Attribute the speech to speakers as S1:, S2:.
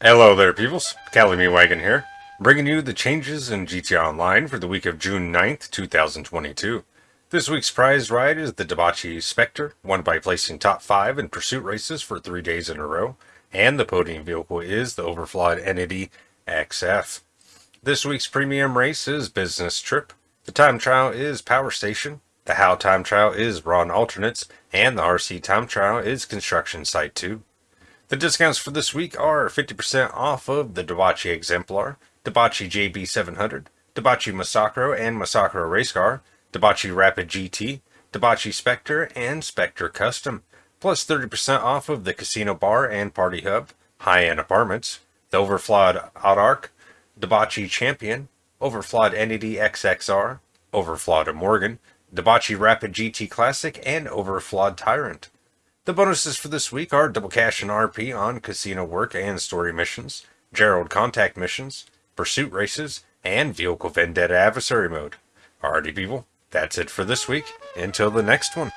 S1: Hello there, peoples. Cali Wagon here, bringing you the changes in GTA Online for the week of June 9th, 2022. This week's prize ride is the Dewbauchee Spectre, won by placing top 5 in pursuit races for 3 days in a row, and the podium vehicle is the Overflod Entity XF. This week's premium race is Business Trip, the time trial is Power Station, the HAL time trial is Ron Alternates, and the RC time trial is Construction Site 2. The discounts for this week are 50% off of the Dewbauchee Exemplar, Dewbauchee JB700, Dewbauchee Massacro and Massacro Race Car, Dewbauchee Rapid GT, Dewbauchee Spectre, and Spectre Custom, plus 30% off of the Casino Bar and Party Hub, High-End Apartments, the Overflod Autarch, Dewbauchee Champion, Overflod Entity XXR, Overflod Morgan, Dewbauchee Rapid GT Classic, and Overflod Tyrant. The bonuses for this week are double cash and RP on casino work and story missions, Gerald contact missions, pursuit races, and vehicle vendetta adversary mode. Alrighty people, that's it for this week. Until the next one.